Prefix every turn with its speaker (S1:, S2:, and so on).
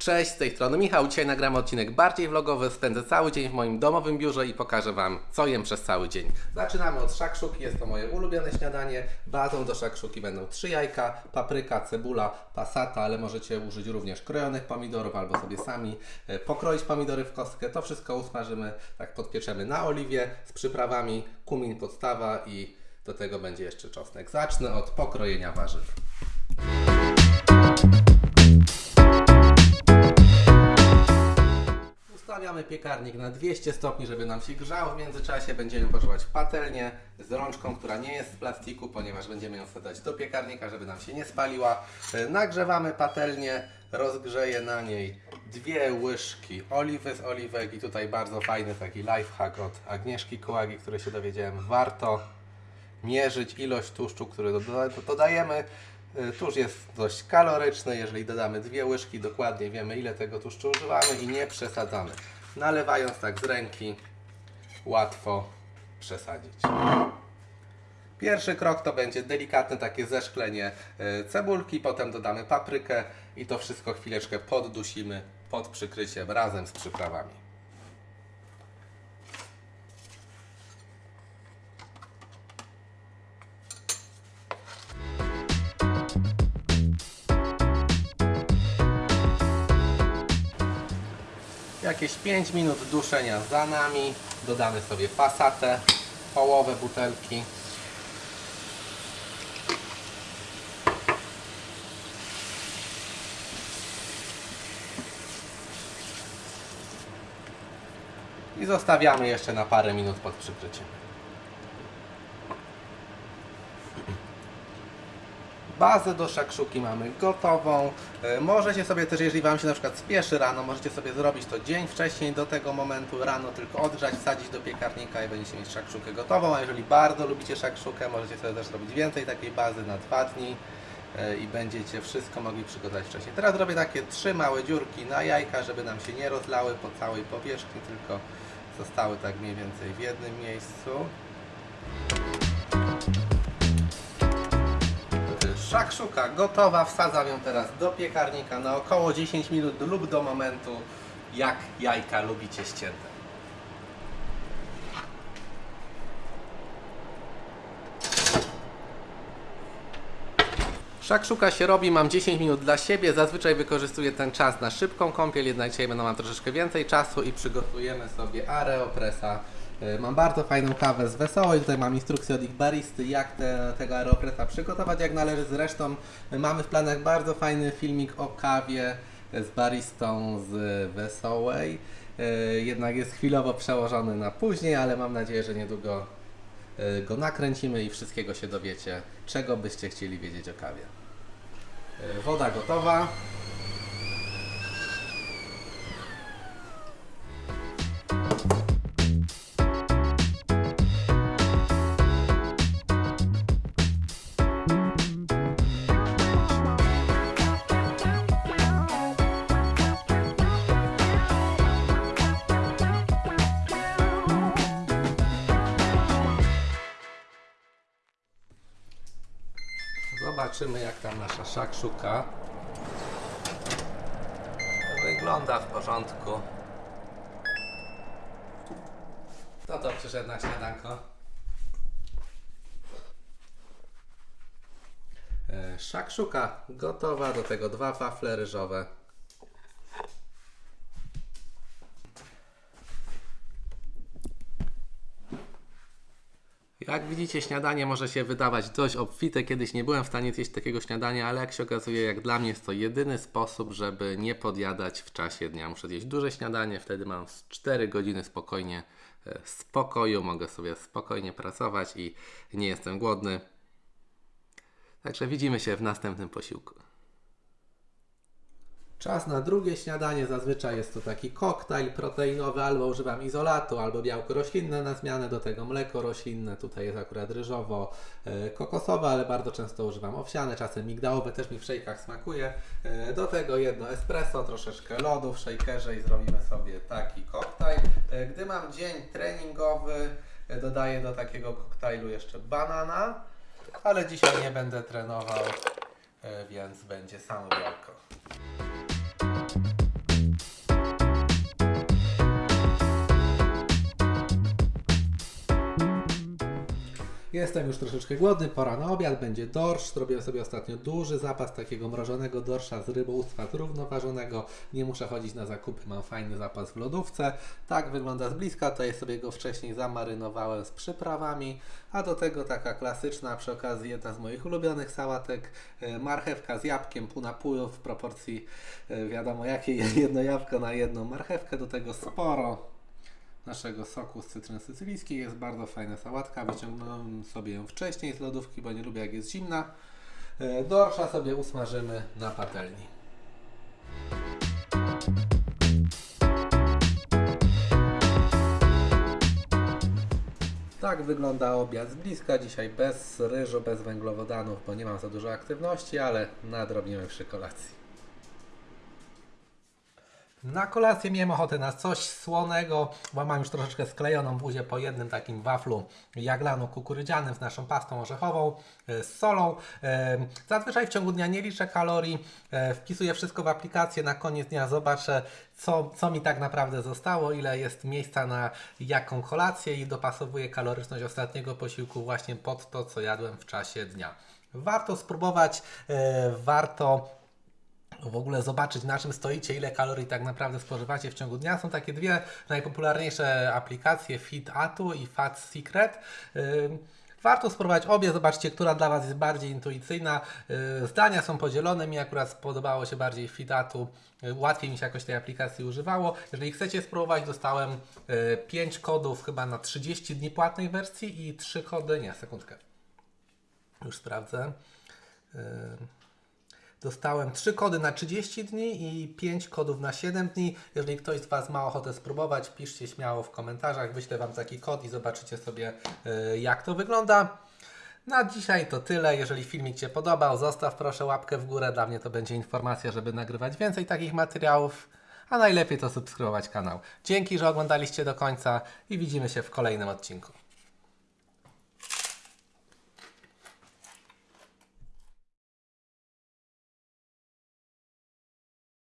S1: Cześć, z tej strony Michał. Dzisiaj nagramy odcinek bardziej vlogowy. Spędzę cały dzień w moim domowym biurze i pokażę Wam, co jem przez cały dzień. Zaczynamy od szakszuki. Jest to moje ulubione śniadanie. Bazą do szakszuki będą trzy jajka, papryka, cebula, pasata, ale możecie użyć również krojonych pomidorów albo sobie sami e, pokroić pomidory w kostkę. To wszystko usmażymy, tak podpieczemy na oliwie z przyprawami, kumin podstawa i do tego będzie jeszcze czosnek. Zacznę od pokrojenia warzyw. Piekarnik na 200 stopni, żeby nam się grzał. W międzyczasie będziemy pożywać patelnię z rączką, która nie jest z plastiku, ponieważ będziemy ją wsadzać do piekarnika, żeby nam się nie spaliła. E, Nagrzewamy patelnię, rozgrzeję na niej dwie łyżki oliwy z oliwek i tutaj bardzo fajny taki lifehack od Agnieszki Kołagi, który się dowiedziałem. Warto mierzyć ilość tłuszczu, który doda- dodajemy. Y, Tłuszcz jest dość kaloryczny, jeżeli dodamy dwie łyżki, dokładnie wiemy ile tego tłuszczu używamy i nie przesadzamy. Nalewając tak z ręki, łatwo przesadzić. Pierwszy krok to będzie delikatne takie zeszklenie y, cebulki, potem dodamy paprykę i to wszystko chwileczkę poddusimy pod przykryciem razem z przyprawami. Jakieś 5 minut duszenia za nami. Dodamy sobie pasatę, połowę butelki. I zostawiamy jeszcze na parę minut pod przykryciem. Bazę do szakszuki mamy gotową. E, Możecie sobie też, jeżeli Wam się na przykład spieszy rano, możecie sobie zrobić to dzień wcześniej do tego momentu, rano tylko odgrzać, wsadzić do piekarnika i będziecie mieć szakszukę gotową. A jeżeli bardzo lubicie szakszukę, możecie sobie też robić więcej takiej bazy na dwa dni e, i będziecie wszystko mogli przygotować wcześniej. Teraz robię takie trzy małe dziurki na jajka, żeby nam się nie rozlały po całej powierzchni, tylko zostały tak mniej więcej w jednym miejscu. Szakszuka gotowa, wsadzam ją teraz do piekarnika na około 10 minut lub do momentu, jak jajka lubicie ścięte. Szakszuka się robi, mam 10 minut dla siebie, zazwyczaj wykorzystuję ten czas na szybką kąpiel, jednak dzisiaj będę mam troszeczkę więcej czasu i przygotujemy sobie aeropressa. Y, Mam bardzo fajną kawę z Wesołej, tutaj mam instrukcję od ich baristy, jak te, tego aeropressa przygotować jak należy. Zresztą y, mamy w planach bardzo fajny filmik o kawie z baristą z Wesołej. Jednak jest chwilowo przełożony na później, ale mam nadzieję, że niedługo go nakręcimy i wszystkiego się dowiecie, czego byście chcieli wiedzieć o kawie. Y, Woda gotowa. Zobaczymy jak tam nasza szakszuka. Wygląda w porządku. Kto to przyszedł na śniadanko? E, Szakszuka gotowa, do tego dwa wafle ryżowe. Jak widzicie, śniadanie może się wydawać dość obfite. Kiedyś nie byłem w stanie zjeść takiego śniadania, ale jak się okazuje, jak dla mnie jest to jedyny sposób, żeby nie podjadać w czasie dnia. Muszę zjeść duże śniadanie, wtedy mam z 4 godziny spokojnie e, spokoju, mogę sobie spokojnie pracować i nie jestem głodny. Także widzimy się w następnym posiłku. Czas na drugie śniadanie. Zazwyczaj jest to taki koktajl proteinowy, albo używam izolatu, albo białko roślinne na zmianę, do tego mleko roślinne. Tutaj jest akurat ryżowo e, ale bardzo często używam owsiane, czasem migdałowe, też mi w szejkach smakuje. E, Do tego jedno espresso, troszeczkę lodu w szejkerze i zrobimy sobie taki koktajl. E, Gdy mam dzień treningowy, dodaję do takiego koktajlu jeszcze banana, ale dzisiaj nie będę trenował, więc będzie samo białko. Jestem już troszeczkę głodny, pora na obiad, będzie dorsz. Zrobiłem sobie ostatnio duży zapas takiego mrożonego dorsza z rybołówstwa zrównoważonego. Nie muszę chodzić na zakupy, mam fajny zapas w lodówce. Tak wygląda z bliska, tutaj sobie go wcześniej zamarynowałem z przyprawami. A do tego taka klasyczna, przy okazji jedna z moich ulubionych sałatek, e, marchewka z jabłkiem, pół na pół w proporcji e, wiadomo jakiej, jedno jabłko na jedną marchewkę, do tego sporo naszego soku z cytryn sycylijskiej. Jest bardzo fajna sałatka. Wyciągnąłem sobie ją wcześniej z lodówki, bo nie lubię jak jest zimna. E, Dorsza sobie usmażymy na patelni. Tak wygląda obiad z bliska. Dzisiaj bez ryżu, bez węglowodanów, bo nie mam za dużo aktywności, ale nadrobnimy przy kolacji. Na kolację miałem ochotę na coś słonego, bo mam już troszeczkę sklejoną buzię po jednym takim waflu jaglanu kukurydzianym z naszą pastą orzechową, e, z solą. E, Zazwyczaj w ciągu dnia nie liczę kalorii, e, wpisuję wszystko w aplikację, na koniec dnia zobaczę co, co mi tak naprawdę zostało, ile jest miejsca na jaką kolację i dopasowuję kaloryczność ostatniego posiłku właśnie pod to, co jadłem w czasie dnia. Warto spróbować, warto w ogóle zobaczyć na czym stoicie, ile kalorii tak naprawdę spożywacie w ciągu dnia. Są takie dwie najpopularniejsze aplikacje Fit Atu i Fat Secret. Warto spróbować obie, zobaczcie, która dla Was jest bardziej intuicyjna. Yy, Zdania są podzielone, mi akurat spodobało się bardziej Fitatu, Yy, łatwiej mi się jakoś tej aplikacji używało. Jeżeli chcecie spróbować, dostałem 5 kodów chyba na 30 dni płatnej wersji i 3 kody, nie, sekundkę, już sprawdzę. Dostałem 3 kody na 30 dni i 5 kodów na 7 dni. Jeżeli ktoś z Was ma ochotę spróbować, piszcie śmiało w komentarzach, wyślę Wam taki kod i zobaczycie sobie y, jak to wygląda. Na dzisiaj to tyle. Jeżeli filmik Cię podobał, zostaw proszę łapkę w górę. Dla mnie to będzie informacja, żeby nagrywać więcej takich materiałów. A najlepiej to subskrybować kanał. Dzięki, że oglądaliście do końca i widzimy się w kolejnym odcinku.